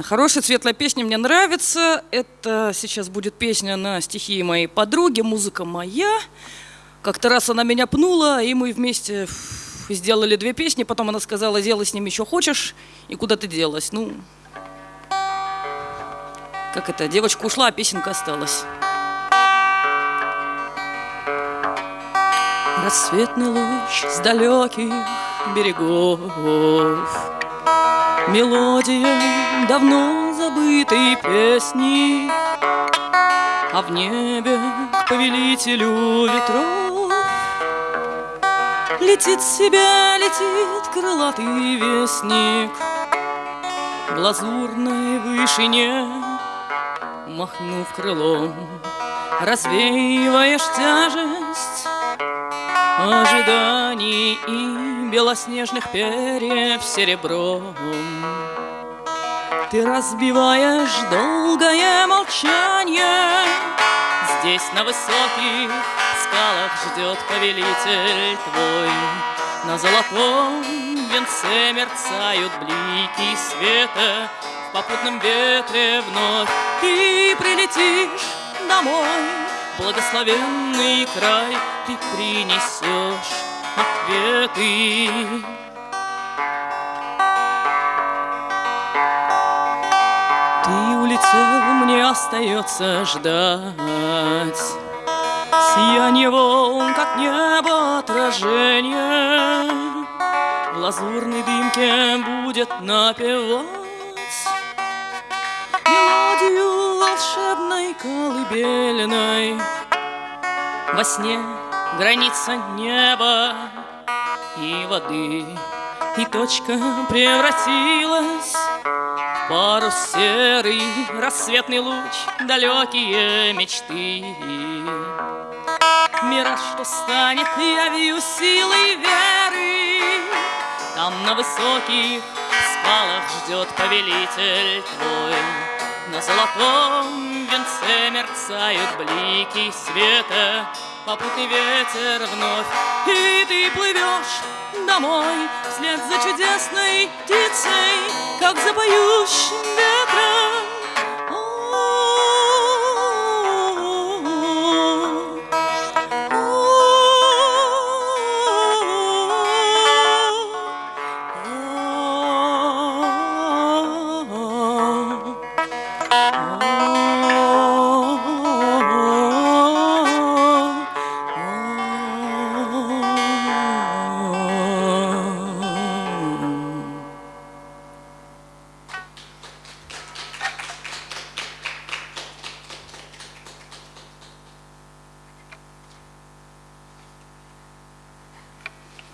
Хорошая, светлая песня, мне нравится. Это сейчас будет песня на стихи моей подруги, музыка моя. Как-то раз она меня пнула, и мы вместе сделали две песни. Потом она сказала, делай с ними еще хочешь, и куда ты делась. Ну, как это, девочка ушла, а песенка осталась. Рассветный луч с далеких берегов Мелодия давно забытой песни А в небе к повелителю ветров Летит себя, летит крылатый вестник В лазурной вышине Махнув крылом Развеиваешь тяжесть ожиданий и белоснежных перьев серебром. Ты разбиваешь долгое молчание, Здесь на высоких скалах ждет повелитель твой. На золотом венце мерцают блики света, В попутном ветре вновь ты прилетишь домой благословенный край Ты принесешь ответы. Улетел, мне остается ждать. Сияние волн, как небо отражение В лазурной дымке будет напевать. Мелодию волшебной колыбельной Во сне граница неба и воды. И точка превратилась парус серый Рассветный луч, далекие мечты. Мира, что станет явью силой веры. Там на высоких скалах ждет повелитель твой. На золотом венце мерцают блики света, Попутный ветер вновь, и ты плывешь домой Вслед за чудесной птицей, как за поющим ветром.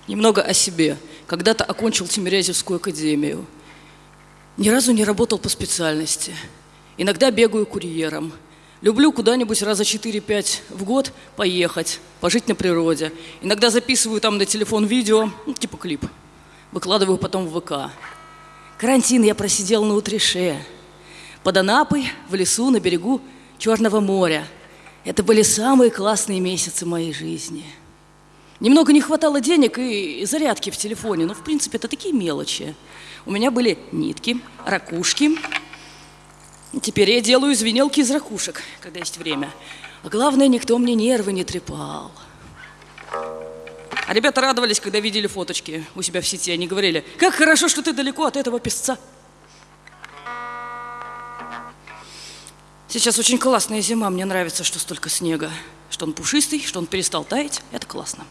Немного о себе. Когда-то окончил Тимирязевскую академию. Ни разу не работал по специальности. Иногда бегаю курьером. Люблю куда-нибудь раза 4-5 в год поехать, пожить на природе. Иногда записываю там на телефон видео, ну, типа клип. Выкладываю потом в ВК. Карантин я просидел на Утрише. Под Анапой, в лесу, на берегу Черного моря. Это были самые классные месяцы моей жизни. Немного не хватало денег и зарядки в телефоне, но в принципе это такие мелочи. У меня были нитки, ракушки. Теперь я делаю звенелки из ракушек, когда есть время. А главное, никто мне нервы не трепал. А ребята радовались, когда видели фоточки у себя в сети. Они говорили, как хорошо, что ты далеко от этого песца. Сейчас очень классная зима. Мне нравится, что столько снега. Что он пушистый, что он перестал таять. Это классно.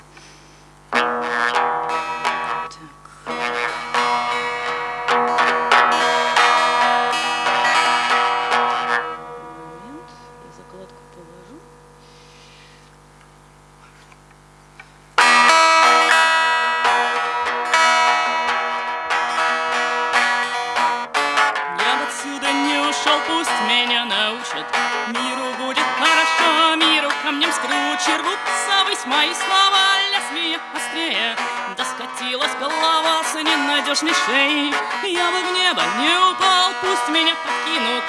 Мои слова лезвие острее. Доскатилась голова с ненадежной шеей Я бы в небо не упал, пусть меня подкинут.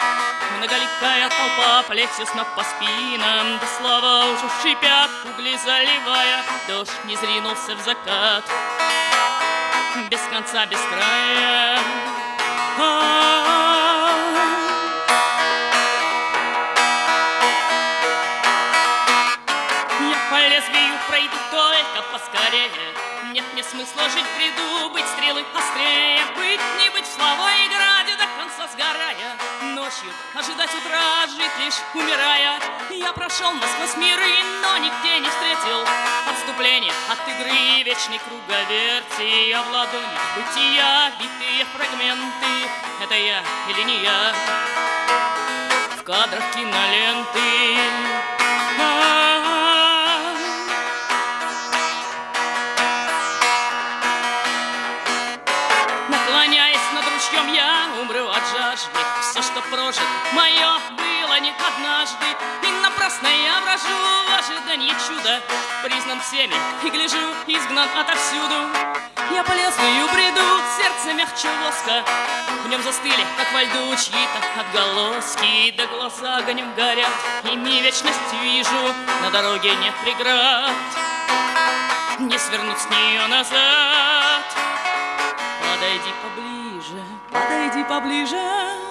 Многоликая толпа плетью с ног по спинам. Да слова уже шипят, угли заливая. Дождь не зринулся в закат. Без конца, без края. А -а -а пройду только поскорее. Нет мне смысла жить в быть стрелы острее Быть не быть в слова и граде до конца сгорая. Ночью ожидать утра, жить лишь умирая. Я прошел насквозь миры, но нигде не встретил Отступление от игры, вечной круговерти Я в ладони бытия, битые фрагменты. Это я или не я? В кадрах киноленты. И напрасно я брожу в ожидании чуда. Признан всеми и гляжу, изгнан отовсюду. Я по лезвию бреду, сердце мягче воска. В нем застыли, как во льду, чьи-то отголоски. Да глаза огнем горят, ими вечность вижу. На дороге нет преград, не свернуть с нее назад. Подойди поближе, подойди поближе.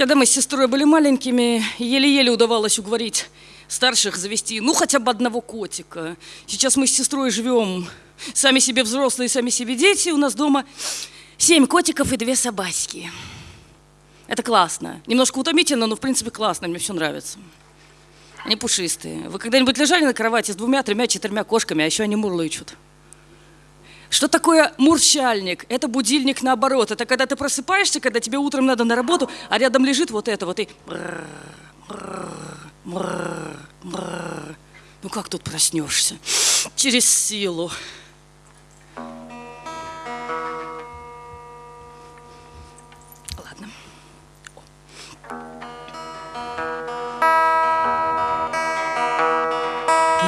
Когда мы с сестрой были маленькими, еле-еле удавалось уговорить старших завести, ну, хотя бы одного котика. Сейчас мы с сестрой живем, сами себе взрослые, сами себе дети. У нас дома семь котиков и две собачки. Это классно. Немножко утомительно, но, в принципе, классно. Мне все нравится. Они пушистые. Вы когда-нибудь лежали на кровати с двумя, тремя, четырьмя кошками, а еще они мурлычут? Что такое мурчальник? Это будильник наоборот. Это когда ты просыпаешься, когда тебе утром надо на работу, а рядом лежит вот это вот и... Ну как тут проснешься? Через силу.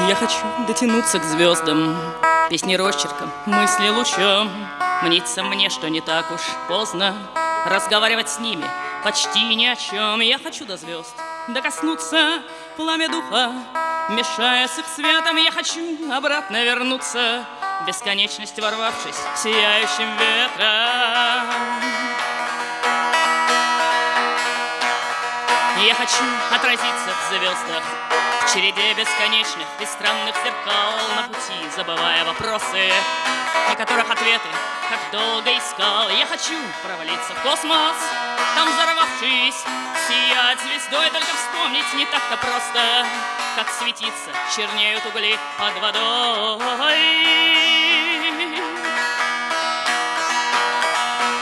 Я хочу дотянуться к звездам, песни росчерком, мысли лучом. Мнится мне, что не так уж поздно разговаривать с ними почти ни о чем. Я хочу до звезд докоснуться пламя духа, мешая с их светом. Я хочу обратно вернуться, бесконечность ворвавшись сияющим ветром. Я хочу отразиться в звездах, в череде бесконечных и странных зеркал на пути, забывая вопросы, на которых ответы как долго искал. Я хочу провалиться в космос, там взорвавшись, сиять звездой, только вспомнить не так-то просто, как светиться чернеют угли под водой.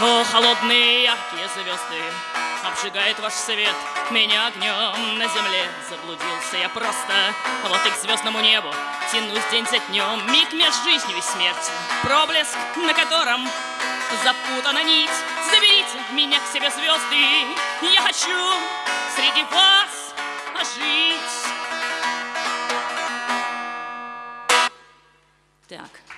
О, холодные яркие звезды, обжигает ваш свет. Меня огнем на земле заблудился я просто. Вот и к звездному небу тянусь день за днем. Миг между жизнью и смертью. Проблеск на котором запутана нить. Заберите меня к себе звезды. Я хочу среди вас жить так